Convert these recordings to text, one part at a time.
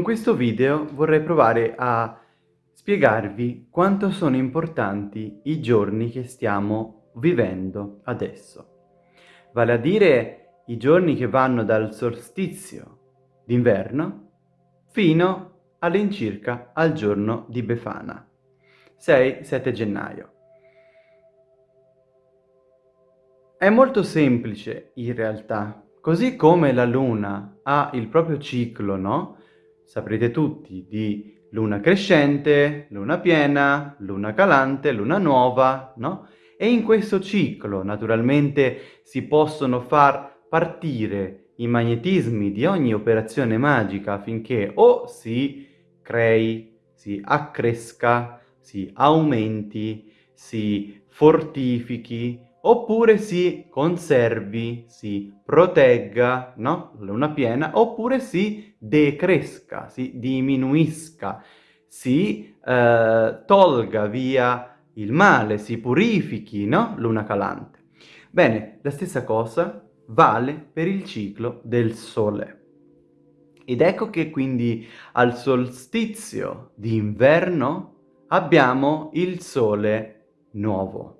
Con questo video vorrei provare a spiegarvi quanto sono importanti i giorni che stiamo vivendo adesso. Vale a dire i giorni che vanno dal solstizio d'inverno fino all'incirca al giorno di Befana, 6-7 gennaio. È molto semplice in realtà, così come la luna ha il proprio ciclo, no? Saprete tutti di luna crescente, luna piena, luna calante, luna nuova, no? E in questo ciclo naturalmente si possono far partire i magnetismi di ogni operazione magica affinché o si crei, si accresca, si aumenti, si fortifichi, oppure si conservi, si protegga, no? Luna piena, oppure si decresca, si diminuisca, si eh, tolga via il male, si purifichi, no? Luna calante. Bene, la stessa cosa vale per il ciclo del Sole. Ed ecco che quindi al solstizio d'inverno abbiamo il Sole nuovo.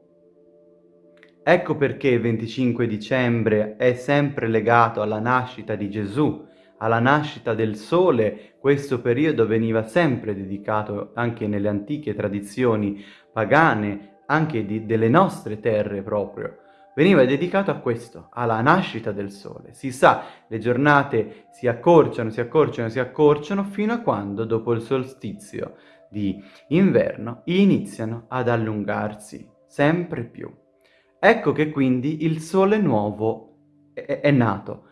Ecco perché il 25 dicembre è sempre legato alla nascita di Gesù, alla nascita del sole, questo periodo veniva sempre dedicato anche nelle antiche tradizioni pagane, anche di, delle nostre terre proprio, veniva dedicato a questo, alla nascita del sole. Si sa, le giornate si accorciano, si accorciano, si accorciano, fino a quando, dopo il solstizio di inverno, iniziano ad allungarsi sempre più. Ecco che quindi il sole nuovo è, è nato.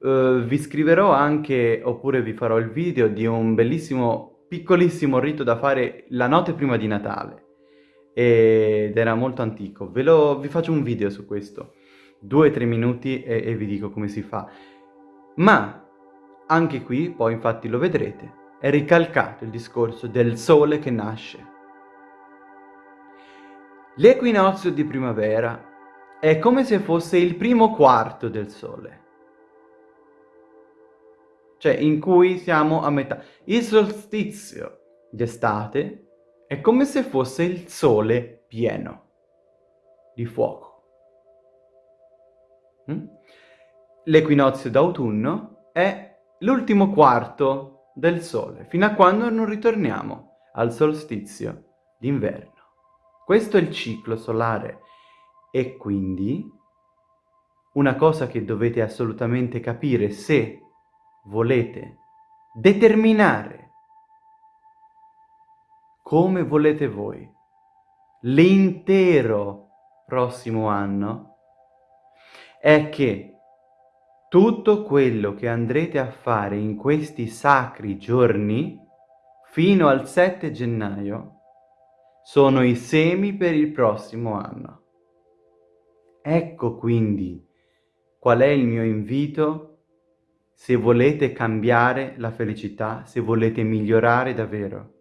Uh, vi scriverò anche, oppure vi farò il video di un bellissimo, piccolissimo rito da fare la notte prima di Natale. Ed era molto antico. Ve lo, vi faccio un video su questo. Due o tre minuti e, e vi dico come si fa. Ma anche qui, poi infatti lo vedrete, è ricalcato il discorso del sole che nasce. L'equinozio di primavera è come se fosse il primo quarto del Sole. Cioè, in cui siamo a metà. Il solstizio d'estate è come se fosse il Sole pieno di fuoco. Mm? L'equinozio d'autunno è l'ultimo quarto del Sole, fino a quando non ritorniamo al solstizio d'inverno. Questo è il ciclo solare e quindi una cosa che dovete assolutamente capire se volete determinare come volete voi l'intero prossimo anno è che tutto quello che andrete a fare in questi sacri giorni fino al 7 gennaio sono i semi per il prossimo anno. Ecco quindi qual è il mio invito se volete cambiare la felicità, se volete migliorare davvero.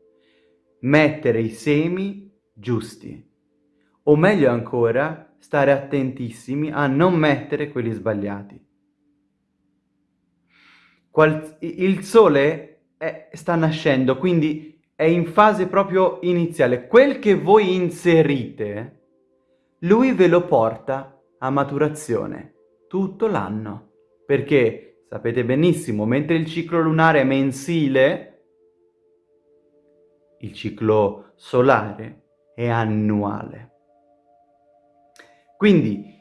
Mettere i semi giusti. O meglio ancora, stare attentissimi a non mettere quelli sbagliati. Qual il sole è, sta nascendo, quindi è in fase proprio iniziale. Quel che voi inserite lui ve lo porta a maturazione tutto l'anno. Perché, sapete benissimo, mentre il ciclo lunare è mensile, il ciclo solare è annuale. Quindi,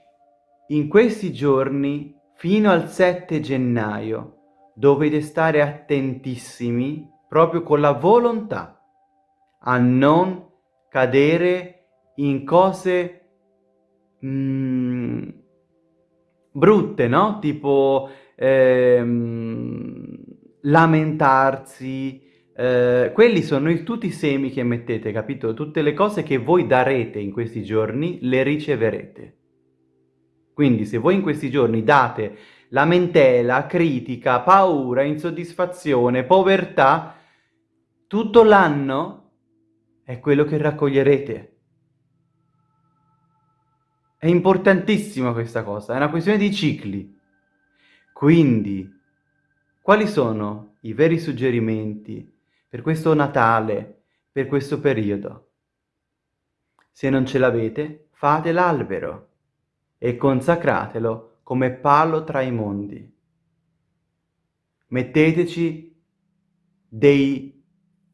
in questi giorni, fino al 7 gennaio, dovete stare attentissimi, proprio con la volontà, a non cadere in cose mm, brutte, no? Tipo ehm, lamentarsi, eh, quelli sono il, tutti i semi che mettete, capito? Tutte le cose che voi darete in questi giorni le riceverete. Quindi se voi in questi giorni date lamentela, critica, paura, insoddisfazione, povertà, tutto l'anno è quello che raccoglierete. È importantissima questa cosa, è una questione di cicli. Quindi Quali sono i veri suggerimenti per questo Natale, per questo periodo? Se non ce l'avete, fate l'albero e consacratelo come palo tra i mondi. Metteteci dei,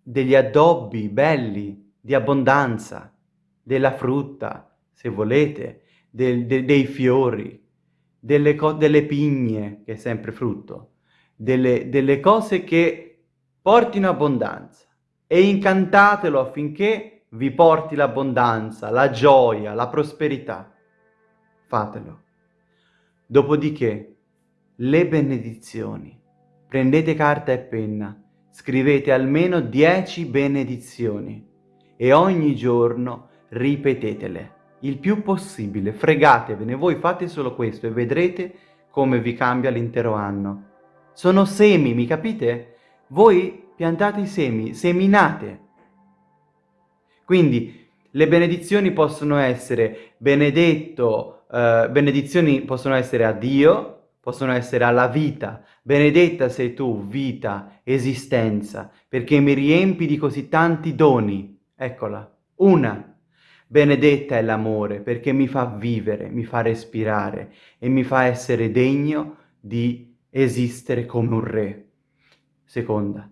degli addobbi belli, di abbondanza, della frutta, se volete, del, de, dei fiori, delle, delle, pigne, che è sempre frutto, delle, delle cose che portino abbondanza e incantatelo affinché vi porti l'abbondanza, la gioia, la prosperità. Fatelo. Dopodiché, le benedizioni. Prendete carta e penna, scrivete almeno 10 benedizioni e ogni giorno ripetetele il più possibile, fregatevene, voi fate solo questo e vedrete come vi cambia l'intero anno. Sono semi, mi capite? Voi piantate i semi, seminate. Quindi le benedizioni possono essere benedetto, eh, benedizioni possono essere a Dio, possono essere alla vita. Benedetta sei tu, vita, esistenza, perché mi riempi di così tanti doni. Eccola, una. Benedetta è l'amore perché mi fa vivere, mi fa respirare e mi fa essere degno di esistere come un re. Seconda,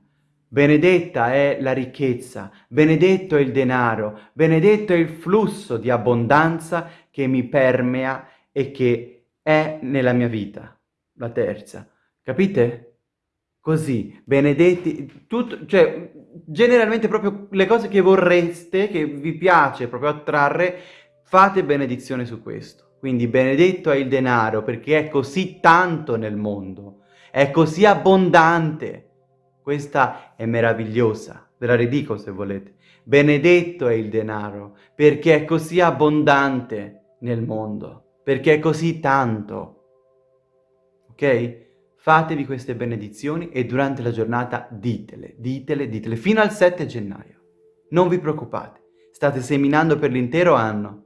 benedetta è la ricchezza, benedetto è il denaro, benedetto è il flusso di abbondanza che mi permea e che è nella mia vita. La terza, capite? Così, benedetti, tutto, cioè generalmente proprio le cose che vorreste, che vi piace proprio attrarre, fate benedizione su questo. Quindi benedetto è il denaro perché è così tanto nel mondo, è così abbondante. Questa è meravigliosa, ve la ridico se volete. Benedetto è il denaro perché è così abbondante nel mondo, perché è così tanto. Ok? Fatevi queste benedizioni e durante la giornata ditele, ditele, ditele, fino al 7 gennaio. Non vi preoccupate, state seminando per l'intero anno.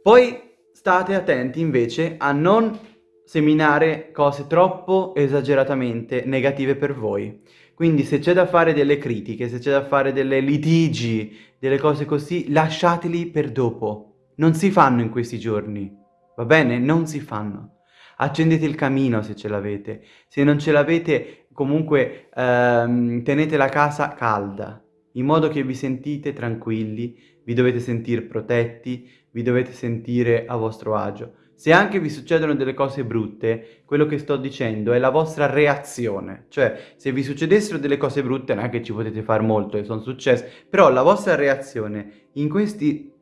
Poi state attenti invece a non seminare cose troppo esageratamente negative per voi. Quindi se c'è da fare delle critiche, se c'è da fare delle litigi, delle cose così, lasciateli per dopo. Non si fanno in questi giorni, va bene? Non si fanno accendete il camino se ce l'avete, se non ce l'avete comunque ehm, tenete la casa calda, in modo che vi sentite tranquilli, vi dovete sentire protetti, vi dovete sentire a vostro agio. Se anche vi succedono delle cose brutte, quello che sto dicendo è la vostra reazione. Cioè, se vi succedessero delle cose brutte, non è che ci potete fare molto e sono successe, però la vostra reazione in questi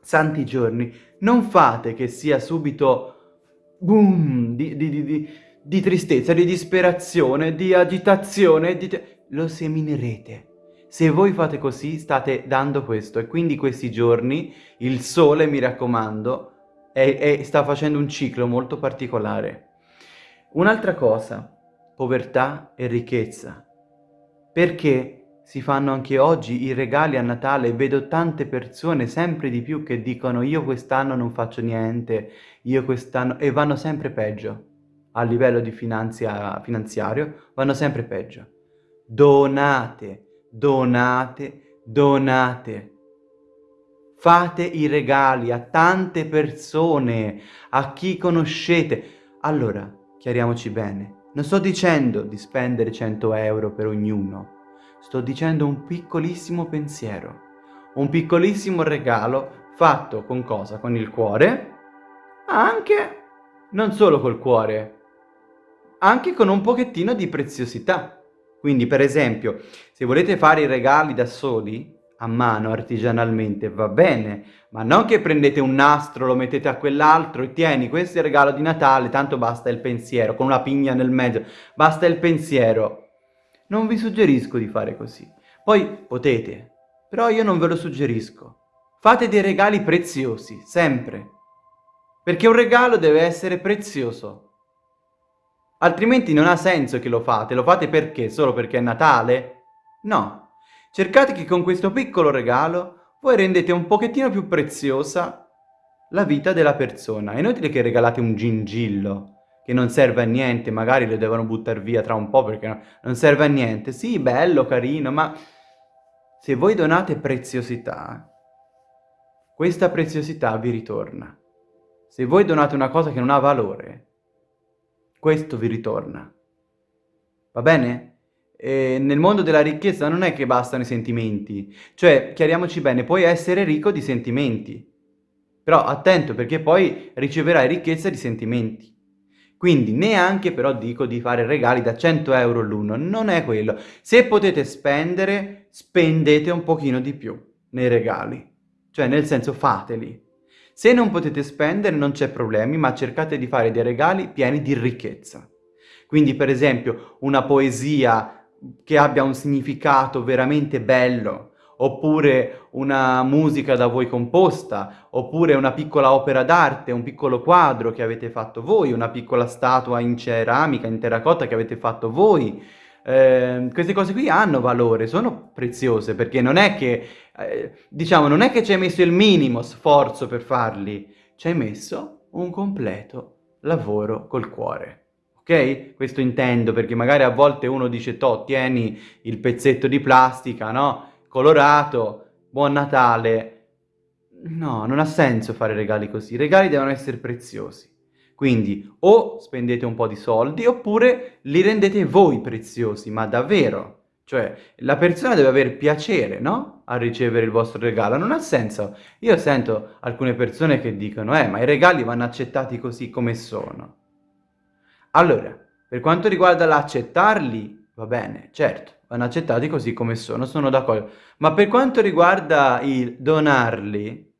santi giorni non fate che sia subito boom, di, di, di, di tristezza, di disperazione, di agitazione, lo seminerete. Se voi fate così state dando questo e quindi questi giorni il sole, mi raccomando, è, è, sta facendo un ciclo molto particolare. Un'altra cosa, povertà e ricchezza. Perché si fanno anche oggi i regali a Natale e vedo tante persone sempre di più che dicono io quest'anno non faccio niente, io quest'anno... e vanno sempre peggio. A livello di finanzia... finanziario vanno sempre peggio. Donate, donate, donate. Fate i regali a tante persone, a chi conoscete. Allora, chiariamoci bene, non sto dicendo di spendere 100 euro per ognuno, sto dicendo un piccolissimo pensiero, un piccolissimo regalo fatto con cosa? Con il cuore, anche, non solo col cuore, anche con un pochettino di preziosità. Quindi, per esempio, se volete fare i regali da soli, a mano, artigianalmente, va bene, ma non che prendete un nastro, lo mettete a quell'altro e tieni, questo è il regalo di Natale, tanto basta il pensiero, con una pigna nel mezzo, basta il pensiero. Non vi suggerisco di fare così. Poi potete, però io non ve lo suggerisco. Fate dei regali preziosi, sempre. Perché un regalo deve essere prezioso. Altrimenti non ha senso che lo fate. Lo fate perché? Solo perché è Natale? No. Cercate che con questo piccolo regalo voi rendete un pochettino più preziosa la vita della persona. È inutile che regalate un gingillo che non serve a niente, magari lo devono buttare via tra un po' perché non serve a niente. Sì, bello, carino, ma se voi donate preziosità, questa preziosità vi ritorna. Se voi donate una cosa che non ha valore, questo vi ritorna. Va bene? E nel mondo della ricchezza non è che bastano i sentimenti. Cioè, chiariamoci bene, puoi essere ricco di sentimenti. Però attento perché poi riceverai ricchezza di sentimenti. Quindi neanche però dico di fare regali da 100 euro l'uno, non è quello. Se potete spendere, spendete un pochino di più nei regali. Cioè nel senso fateli. Se non potete spendere non c'è problemi, ma cercate di fare dei regali pieni di ricchezza. Quindi per esempio una poesia che abbia un significato veramente bello, oppure una musica da voi composta, oppure una piccola opera d'arte, un piccolo quadro che avete fatto voi, una piccola statua in ceramica, in terracotta che avete fatto voi. Eh, queste cose qui hanno valore, sono preziose, perché non è che, eh, diciamo, non è che ci hai messo il minimo sforzo per farli, ci hai messo un completo lavoro col cuore ok? Questo intendo perché magari a volte uno dice, to, tieni il pezzetto di plastica, no? Colorato, buon Natale. No, non ha senso fare regali così. I regali devono essere preziosi. Quindi o spendete un po' di soldi oppure li rendete voi preziosi, ma davvero. Cioè, la persona deve avere piacere, no? A ricevere il vostro regalo. Non ha senso. Io sento alcune persone che dicono, eh, ma i regali vanno accettati così come sono. Allora, per quanto riguarda l'accettarli, va bene, certo, vanno accettati così come sono, sono d'accordo. Ma per quanto riguarda il donarli,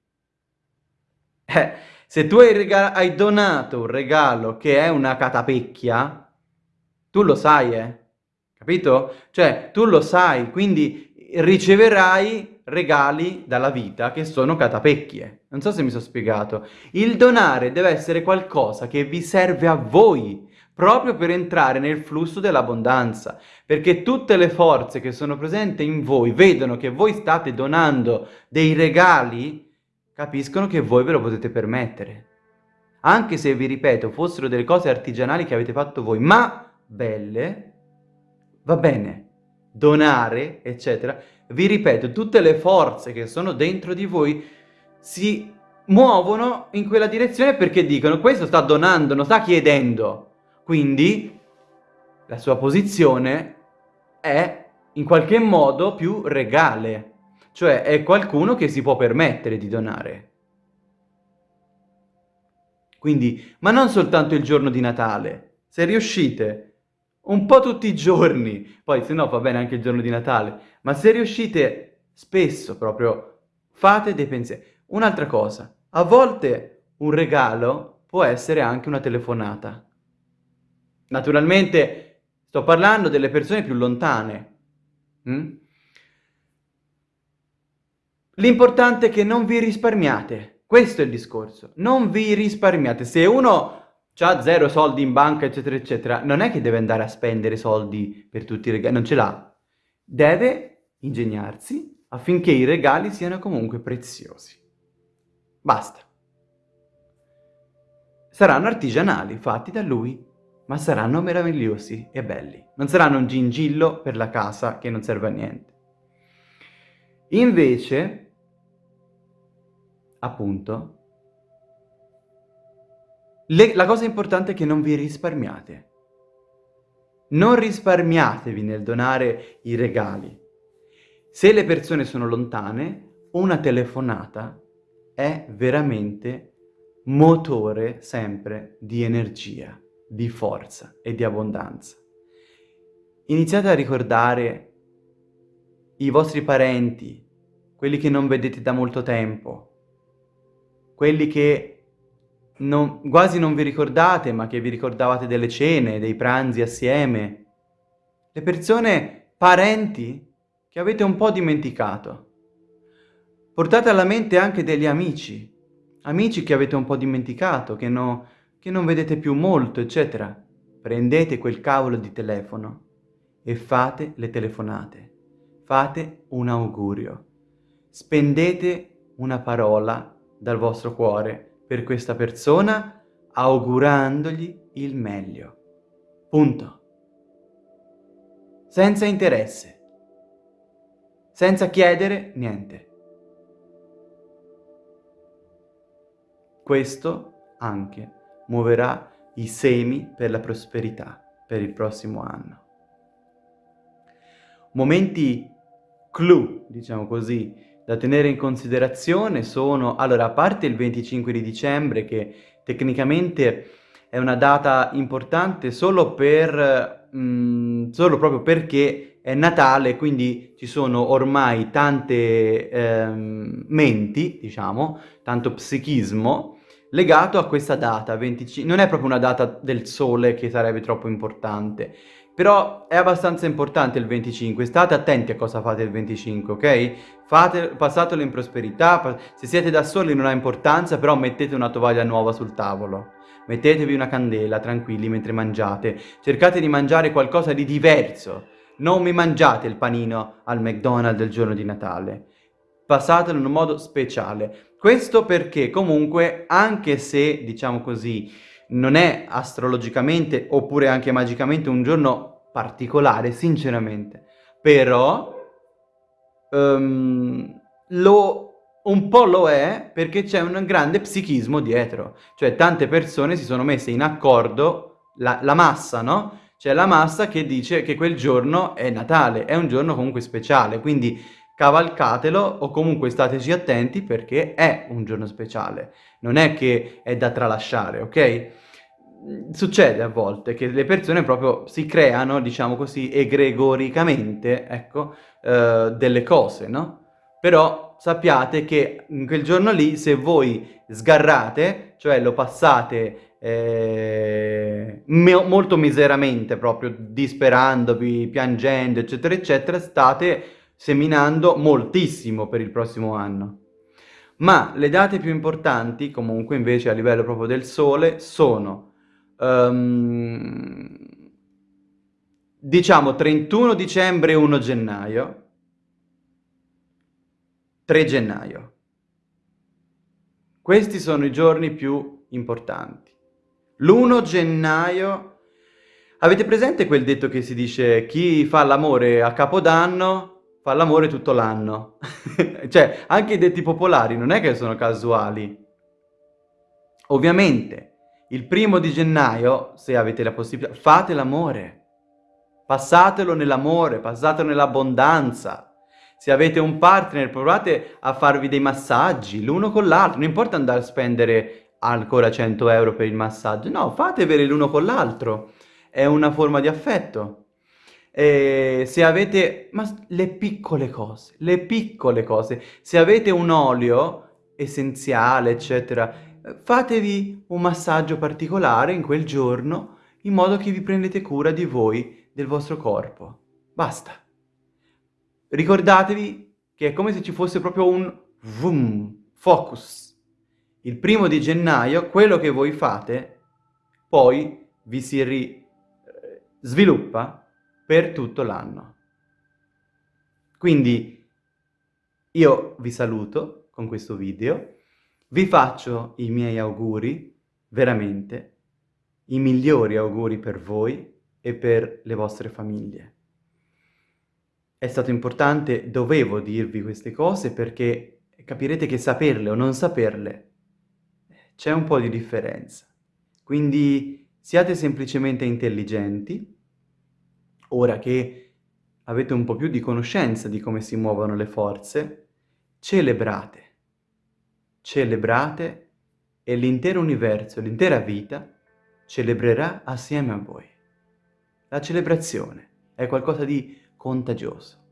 eh, se tu hai, hai, donato un regalo che è una catapecchia, tu lo sai, eh? Capito? Cioè, tu lo sai, quindi riceverai regali dalla vita che sono catapecchie. Non so se mi sono spiegato. Il donare deve essere qualcosa che vi serve a voi, proprio per entrare nel flusso dell'abbondanza, perché tutte le forze che sono presenti in voi vedono che voi state donando dei regali, capiscono che voi ve lo potete permettere. Anche se, vi ripeto, fossero delle cose artigianali che avete fatto voi, ma belle, va bene, donare, eccetera, vi ripeto, tutte le forze che sono dentro di voi si muovono in quella direzione perché dicono questo sta donando, non sta chiedendo. Quindi la sua posizione è in qualche modo più regale, cioè è qualcuno che si può permettere di donare. Quindi, ma non soltanto il giorno di Natale, se riuscite un po' tutti i giorni, poi se no va bene anche il giorno di Natale, ma se riuscite spesso proprio fate dei pensieri. Un'altra cosa, a volte un regalo può essere anche una telefonata. Naturalmente sto parlando delle persone più lontane. Mm? L'importante è che non vi risparmiate. Questo è il discorso. Non vi risparmiate. Se uno ha zero soldi in banca, eccetera, eccetera, non è che deve andare a spendere soldi per tutti i regali. Non ce l'ha. Deve ingegnarsi affinché i regali siano comunque preziosi. Basta. Saranno artigianali, fatti da lui ma saranno meravigliosi e belli. Non saranno un gingillo per la casa che non serve a niente. Invece, appunto, le, la cosa importante è che non vi risparmiate. Non risparmiatevi nel donare i regali. Se le persone sono lontane, una telefonata è veramente motore sempre di energia di forza e di abbondanza. Iniziate a ricordare i vostri parenti, quelli che non vedete da molto tempo, quelli che non, quasi non vi ricordate ma che vi ricordavate delle cene, dei pranzi assieme, le persone, parenti che avete un po' dimenticato. Portate alla mente anche degli amici, amici che avete un po' dimenticato, che no, che non vedete più molto, eccetera, prendete quel cavolo di telefono e fate le telefonate. Fate un augurio. Spendete una parola dal vostro cuore per questa persona augurandogli il meglio. Punto. Senza interesse. Senza chiedere niente. Questo anche muoverà i semi per la prosperità per il prossimo anno. Momenti clou, diciamo così, da tenere in considerazione sono, allora, a parte il 25 di dicembre, che tecnicamente è una data importante solo per, mh, mm, solo proprio perché è Natale, quindi ci sono ormai tante ehm, menti, diciamo, tanto psichismo, legato a questa data, 25, non è proprio una data del sole che sarebbe troppo importante, però è abbastanza importante il 25, state attenti a cosa fate il 25, ok? Fate, passatelo in prosperità, se siete da soli non ha importanza, però mettete una tovaglia nuova sul tavolo. Mettetevi una candela, tranquilli, mentre mangiate. Cercate di mangiare qualcosa di diverso. Non mi mangiate il panino al McDonald's il giorno di Natale. Passatelo in un modo speciale. Questo perché comunque, anche se, diciamo così, non è astrologicamente oppure anche magicamente un giorno particolare, sinceramente, però um, lo, un po' lo è perché c'è un grande psichismo dietro, cioè tante persone si sono messe in accordo, la, la massa, no? C'è la massa che dice che quel giorno è Natale, è un giorno comunque speciale, quindi cavalcatelo o comunque stateci attenti perché è un giorno speciale, non è che è da tralasciare, ok? Succede a volte che le persone proprio si creano, diciamo così, egregoricamente, ecco, eh, delle cose, no? Però sappiate che in quel giorno lì, se voi sgarrate, cioè lo passate eh, molto miseramente, proprio disperandovi, piangendo, eccetera, eccetera, state seminando moltissimo per il prossimo anno. Ma le date più importanti, comunque invece a livello proprio del Sole, sono um, diciamo 31 dicembre e 1 gennaio, 3 gennaio. Questi sono i giorni più importanti. L'1 gennaio... Avete presente quel detto che si dice chi fa l'amore a Capodanno fa l'amore tutto l'anno. cioè, anche i detti popolari non è che sono casuali. Ovviamente, il primo di gennaio, se avete la possibilità, fate l'amore. Passatelo nell'amore, passatelo nell'abbondanza. Se avete un partner, provate a farvi dei massaggi l'uno con l'altro. Non importa andare a spendere ancora 100 euro per il massaggio. No, fateveli l'uno con l'altro. È una forma di affetto. Eh, se avete, ma le piccole cose, le piccole cose, se avete un olio essenziale, eccetera, fatevi un massaggio particolare in quel giorno in modo che vi prendete cura di voi, del vostro corpo. Basta. Ricordatevi che è come se ci fosse proprio un vroom, focus. Il primo di gennaio, quello che voi fate, poi vi si eh, sviluppa per tutto l'anno. Quindi io vi saluto con questo video, vi faccio i miei auguri, veramente, i migliori auguri per voi e per le vostre famiglie. È stato importante, dovevo dirvi queste cose perché capirete che saperle o non saperle c'è un po' di differenza. Quindi siate semplicemente intelligenti, ora che avete un po' più di conoscenza di come si muovono le forze, celebrate. Celebrate e l'intero universo, l'intera vita, celebrerà assieme a voi. La celebrazione è qualcosa di contagioso.